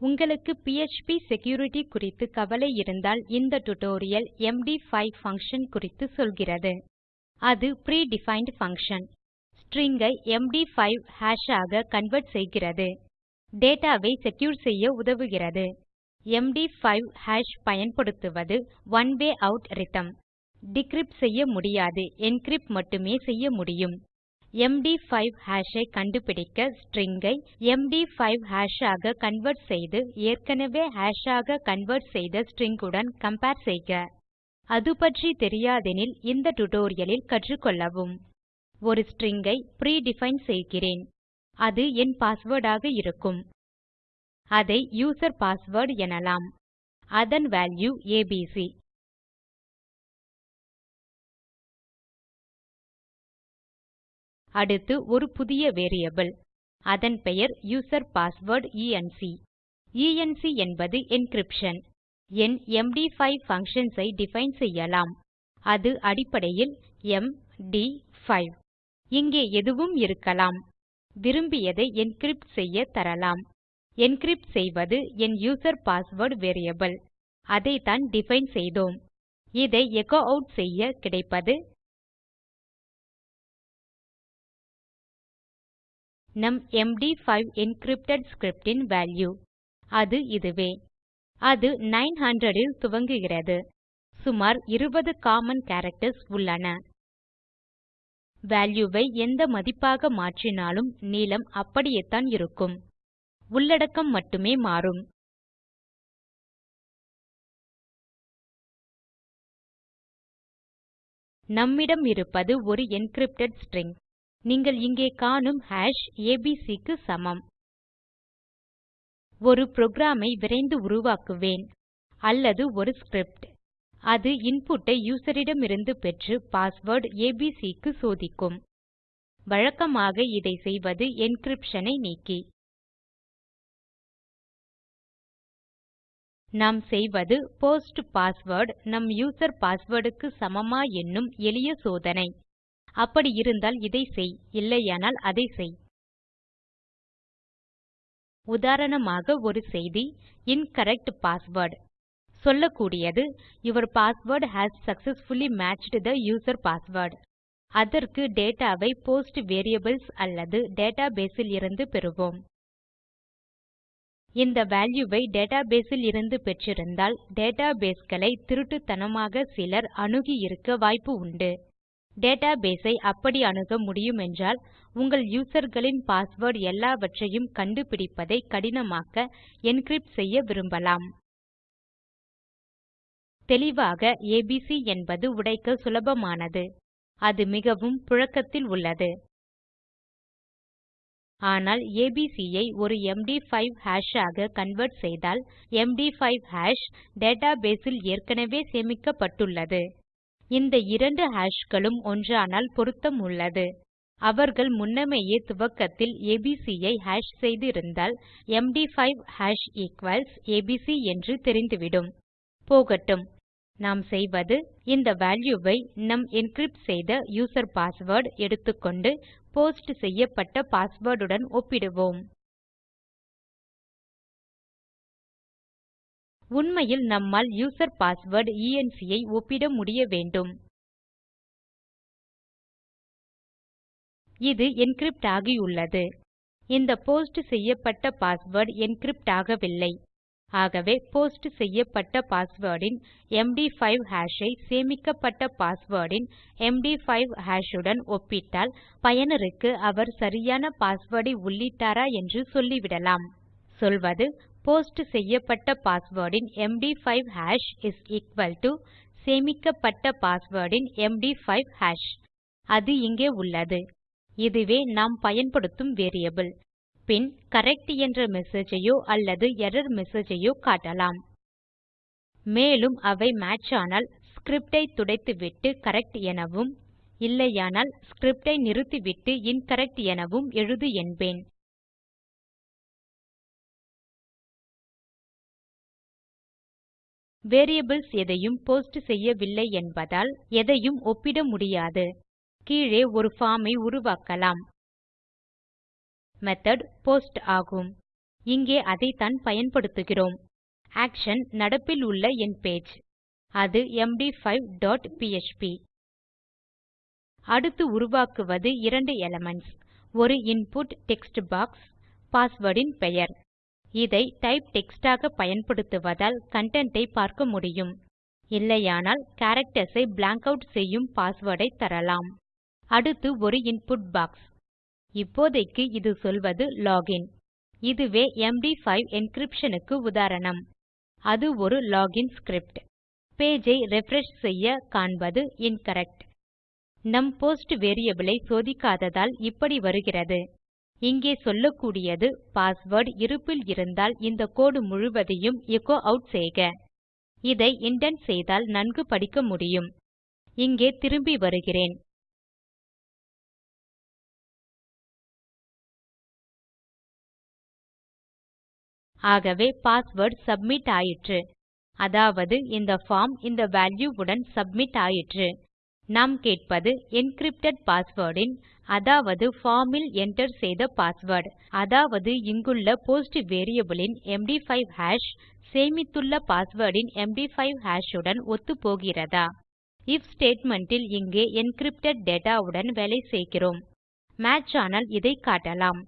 உங்களுக்கு PHP security குறித்து கவலை இருந்தால் இந்த டியூட்டோரியல் எம்டி5 பங்ஷன் குறித்து சொல்கிறது. அது pre டிஃபைண்ட் பங்ஷன் ஸ்ட்ரிங் ஐ எம்டி5 ஹாஷ் ஆக கன்வெர்ட் செய்கிறது. டேட்டாவை செக்யூர் செய்ய உதவுகிறது. எம்டி5 ஹாஷ் பயன்படுத்துவது one way algorithm decrypt செய்ய முடியாது. என்கிரிப்ட் மட்டுமே செய்ய முடியும். MD5 hash ஐ கண்டுபிடிக்க string ஐ MD5 hash ஆக கன்வெர்ட் செய்து ஏற்கனவே hash ஆக கன்வெர்ட் செய்த string உடன் கம்பேர் செய்க. அது பற்றி தெரியாதெனில் இந்த டியூட்டோரியல் கற்றுக்கொள்ளவும். ஒரு string ஐ predefine டிஃபைன் செய்கிறேன். அது என் பாஸ்வேர்ட் ஆக இருக்கும். அதை யூசர் பாஸ்வேர்ட் எனலாம். அதன் வால்யூ ஏபிசி அடுத்து ஒரு புதிய வேரியபிள். அதன் பெயர் யூசர் பாஸ்வேர்ட் என்க் என்க் என்பது என்கிரிப்ஷன் என் எம்டி5 functions ஐ டிஃபைன் செய்யலாம். அது அடிப்படையில் எம் ட் 5 இங்கே எதுவும் இருக்கலாம். விரும்பியதை என்கிரிப்ட் செய்ய தரலாம். என்கிரிப்ட் செய்வது என் யூசர் பாஸ்வேர்ட் வேரியபிள் அதைத்தான் டிஃபைன் செய்தோம். இதை எச்சோ ஆட் செய்ய கிடைப்பது நம் MD5 என்கிரிப்டட் ஸ்கிரிப்ட் ன் வால்யூ. அது இதுவே. அது 900 இல் துவங்குகிறது. சுமார் 20 காமன் கேரக்டர்ஸ் உள்ளன. வால்யூ எந்த மதிப்பாக மாற்றினாலும் நீளம் அப்படியேத்தான் இருக்கும். உள்ளடக்கம் மட்டுமே மாறும். நம்மிடம் இருப்பது ஒரு என்கிரிப்டட் ஸ்ட்ரிங். நீங்கள் இங்கே காணும் ஹாஷ் ஏபிசி க்கு சமம். ஒரு புரோகிராம் ஐ விரைந்து உருவாக்குவேன். அல்லது ஒரு ஸ்கிரிப்ட். அது இன்புட் ஐ யூசர் இடமிருந்து பெற்று பாஸ்வேர்ட் ஏபிசி க்கு சோதிக்கும். வழக்கமாக இதை செய்வது என்கிரிப்ஷன் ஐ நீக்கி. நாம் செய்வது போஸ்ட் பாஸ்வேர்ட் நம் யூசர் பாஸ்வேர்ட் க்கு சமமா என்னும் எளிய சோதனை. அப்படி இருந்தால் இதை செய் இல்லையானால் அதை செய். உதாரணமாக ஒரு செய்தி இன்கரெக்ட் பாஸ்வேர்ட் சொல்லக்கூடியது your password has successfully matched the user password அதற்கு டேட்டாவை போஸ்ட் வேரியபிள்ஸ் அல்லது டேட்டாபேஸ் இலிருந்து பெறுவோம். இந்த வேல்யூவை ஐ டேட்டாபேஸ் இலிருந்து பெற்றிருந்தால் டேட்டாபேஸ் களை திருட்டுத்தனமாக சிலர் அணுகி இருக்க வாய்ப்பு உண்டு. டேட்டாபேஸ் ஐ அப்படி அணுக முடியுமென்றால் உங்கள் யூசர்களின் பாஸ்வேர்ட் எல்லாவற்றையும் கண்டுபிடிப்பதை கடினமாக்க என்கிரிப்ட் செய்ய விரும்பலாம். தெளிவாக ஏபிசி என்பது உடைக்க சுலபமானது. அது மிகவும் புழக்கத்தில் உள்ளது. ஆனால் ஏபிசி ஐ ஒரு எம்டி5 ஹாஷ் ஆக கன்வெர்ட் செய்தால் எம்டி5 ஹாஷ் டேட்டாபேஸ் ல் ஏற்கனவே சேமிக்கப்பட்டுள்ளது. இந்த இரண்டு ஹாஷ்களும் ஒன்றானால் பொருத்தம் உள்ளது. அவர்கள் முன்னமேயே துவக்கத்தில் ABC ஐ ஹாஷ் செய்து இருந்தால் எம்டி5 ஹாஷ் ஈக்வல்ஸ் ஏபிசி என்று தெரிந்துவிடும். போகட்டும். நாம் செய்வது இந்த வேல்யூவை நம் என்கிரிப்ட் செய்த யூசர் பாஸ்வேர்ட் எடுத்துக்கொண்டு போஸ்ட் செய்யப்பட்ட பாஸ்வேர்ட் உடன் ஒப்பிடுவோம். உண்மையில் நம்மால் யூசர் பாஸ்வேர்ட் என்க் ஐ ஒப்பிட முடிய வேண்டும். இது என்கிரிப்ட் ஆகியுள்ளது. இந்த போஸ்ட் செய்யப்பட்ட பாஸ்வேர்ட் என்கிரிப்ட் ஆகவில்லை. ஆகவே போஸ்ட் செய்யப்பட்ட பாஸ்வேர்ட் இன் எம்டி5 ஹாஷ் ஐ சேமிக்கப்பட்ட பாஸ்வேர்ட் இன் எம்டி5 ஹாஷ் உடன் ஒப்பிட்டால் பயனருக்கு அவர் சரியான பாஸ்வேர்ட் ஐ உள்ளிட்டாரா என்று சொல்லிவிடலாம். சொல்வது போஸ்ட் செய்யப்பட்ட password in MD five hash is equal to சேமிக்கப்பட்ட பாஸ்வேர்ட் இன் எம்டி5 ஹாஷ். அது இங்கே உள்ளது. இதுவே நாம் பயன்படுத்தும் வேரியபிள். பின் கரெக்ட் என்ற மெசேஜையோ அல்லது எர்ரர் மெசேஜையோ காட்டலாம். மேலும் அவை மேட்ச் ஆனால் ஸ்கிரிப்ட் ஐ துடைத்துவிட்டு கரெக்ட் எனவும் இல்லையானால் ஸ்கிரிப்ட் ஐ நிறுத்திவிட்டு இன்கரெக்ட் எனவும் எழுது என்பேன். வேரியபிள்ஸ் எதையும் போஸ்ட் செய்யவில்லை என்பதால் எதையும் ஒப்பிட முடியாது. கீழே ஒரு பார்ம் ஐ உருவாக்கலாம். மெத்தோட் போஸ்ட் ஆகும். இங்கே அதைத்தான் பயன்படுத்துகிறோம். ஆக்ஷன் நடப்பில் உள்ள என் பேஜ் அது எம்டி5 டாட் பிஎச்பி அடுத்து உருவாக்குவது இரண்டு எலிமென்ட்ஸ் ஒரு இன்புட் டெக்ஸ்ட் பாக்ஸ் பாஸ்வேர்ட் இன் பெயர். இதை டைப் டெக்ஸ்ட் ஆக பயன்படுத்துவதால் கன்டென்ட் ஐ பார்க்க முடியும். இல்லையானால் கேரக்டர்ஸ் ஐ பிளாங்க் ஆட் செய்யும் பாஸ்வேர்ட் ஐ தரலாம். அடுத்து ஒரு இன்புட் பாக்ஸ் இப்போதைக்கு இது சொல்வது லோகின் இதுவே எம்டி5 என்கிரிப்ஷன் க்கு உதாரணம். அது ஒரு லோகின் ஸ்கிரிப்ட் பேஜ் ஐ ரிஃப்ரெஷ் செய்ய காண்பது இன்கரெக்ட் நம் போஸ்ட் வேரியபிள் ஐ சோதிக்காததால் இப்படி வருகிறது. இங்கே சொல்லக்கூடியது பாஸ்வேர்ட் இருப்பில் இருந்தால் இந்த கோடு முழுவதையும் எச்சோ ஆட் செய்க. இதை இண்டென்ட் செய்தால் நன்கு படிக்க முடியும். இங்கே திரும்பி வருகிறேன். ஆகவே பாஸ்வேர்ட் சப்மிட் ஆயிற்று. அதாவது இந்த பார்ம் இந்த வால்யூ உடன் சப்மிட் ஆயிற்று. நாம் கேட்பது என்கிரிப்டட் பாஸ்வேர்ட் இன் அதாவது பார்ம் இல் enter செய்த பாஸ்வேர்ட் அதாவது இங்குள்ள போஸ்ட் வேரியபிள் இன் எம்டி5 ஹாஷ் சேமித்துள்ள பாஸ்வேர்ட் இன் எம்டி5 ஹாஷ் உடன் ஒத்துப்போகிறதா? ஐஎஃப் ஸ்டேட்மெண்ட் இல் இங்கே என்கிரிப்டட் டேட்டா உடன் வேலை செய்கிறோம். மேட்ச் ஆனால் இதை காட்டலாம்.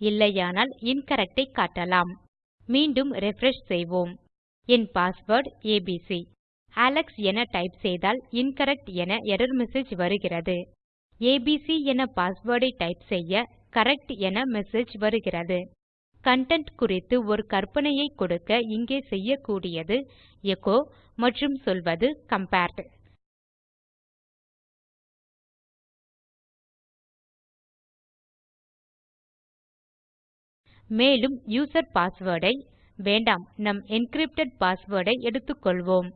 இல்லையானால் இன்கரெக்ட் ஐ காட்டலாம். மீண்டும் ரிஃப்ரெஷ் செய்வோம். என் பாஸ்வேர்ட் ஏபிசி அலெக்ஸ் என டைப் செய்தால் இன்கரெக்ட் என எர்ரர் மெசேஜ் வருகிறது. ஏபிசி என பாஸ்வேர்ட் ஐ டைப் செய்ய கரெக்ட் என மெசேஜ் வருகிறது. கன்டென்ட் குறித்து ஒரு கற்பனையை கொடுக்க இங்கே செய்யக்கூடியது எச்சோ மற்றும் சொல்வது கம்பேர்ட் மேலும் யூசர் பாஸ்வேர்ட் ஐ வேண்டாம் நம் என்கிரிப்டட் பாஸ்வேர்ட் ஐ எடுத்துக்கொள்வோம்.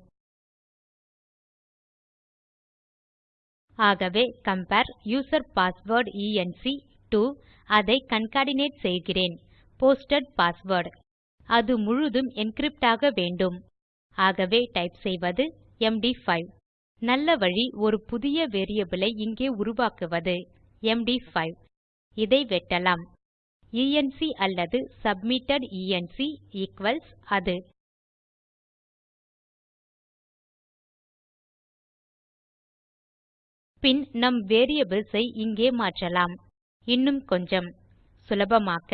ஆகவே compare user password enc dot அதை கான்கேட்னேட் செய்கிறேன். Posted password. அது முழுதும் என்கிரிப்ட் ஆக வேண்டும். ஆகவே டைப் செய்வது எம்டி5. நல்ல வழி ஒரு புதிய வேரியபிள் ஐ இங்கே உருவாக்குவது எம்டி5. இதை வெட்டலாம். என்க் அல்லது சப்மிட்டட் என்க் ஈக்வல்ஸ் அது. பின் நம் வேரியபிள்ஸ் ஐ இங்கே மாற்றலாம். இன்னும் கொஞ்சம். சுலபமாக்க.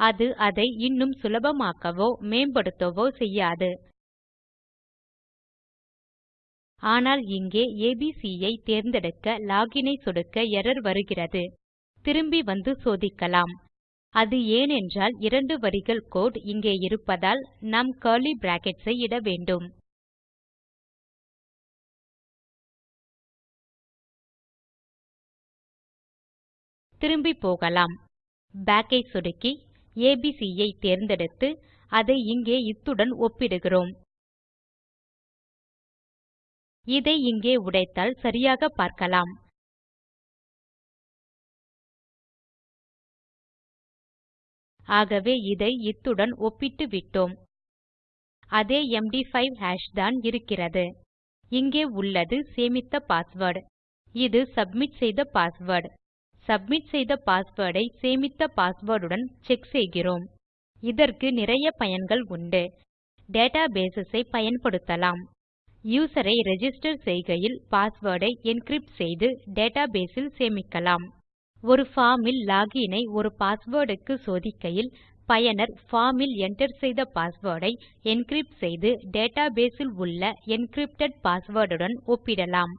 அது அதை இன்னும் சுலபமாக்கவோ மேம்படுத்தவோ செய்யாது. ஆனால் இங்கே ABC ஐ தேர்ந்தெடுக்க லோகின் ஐ சொடுக்க எர்ரர் வருகிறது. திரும்பி வந்து சோதிக்கலாம். அது ஏனென்றால் இரண்டு வரிகள் கோடு இங்கே இருப்பதால் நாம் கர்லி brackets ஐ இட வேண்டும். திரும்பி போகலாம். Back ஐ சொடுக்கி ABC ஐ தேர்ந்தெடுத்து அதை இங்கே இத்துடன் ஒப்பிடுகிறோம். இதை இங்கே உடைத்தால் சரியாக பார்க்கலாம். ஆகவே இதை இத்துடன் ஒப்பிட்டு விட்டோம் அதே MD5 ஹாஷ் தான் இருக்கிறது. இங்கே உள்ளது சேமித்த பாஸ்வேர்ட். இது சப்மிட் செய்த பாஸ்வேர்ட். சப்மிட் செய்த பாஸ்வேர்டை சேமித்த பாஸ்வேர்டுடன் செக் செய்கிறோம். இதற்கு நிறைய பயன்கள் உண்டு. டேட்டாபேஸ் ஐ பயன்படுத்தலாம். யூசரை ரெஜிஸ்டர் ரிஜிஸ்டர் செய்கையில் பாஸ்வேர்டை என்கிரிப்ட் செய்து டேட்டாபேஸ் இல் சேமிக்கலாம். ஒரு பார்ம் இல் ஐ ஒரு பாஸ்வேர்ட் க்கு சோதிக்கையில் பயனர் பார்ம் இல் enter செய்த பாஸ்வேர்ட் ஐ என்கிரிப்ட் செய்து டேட்டாபேஸ் இல் உள்ள என்கிரிப்டட் பாஸ்வேர்ட் உடன் ஒப்பிடலாம்.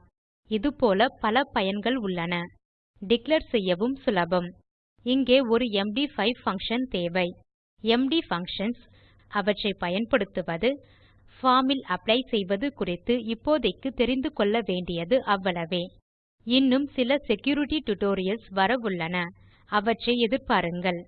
இதுபோல பல பயன்கள் உள்ளன. டிக்ளேர் செய்யவும் சுலபம். இங்கே ஒரு எம்டி5 பங்ஷன் தேவை. எம்டி பங்ஷன்ஸ் அவற்றை பயன்படுத்துவது பார்ம் இல் அப்ளை செய்வது குறித்து இப்போதைக்கு தெரிந்து கொள்ள வேண்டியது அவ்வளவே. இன்னும் சில செக்யூரிட்டி டியூட்டோரியல்ஸ் வரவுள்ளன. அவற்றை எதிர்பாருங்கள்.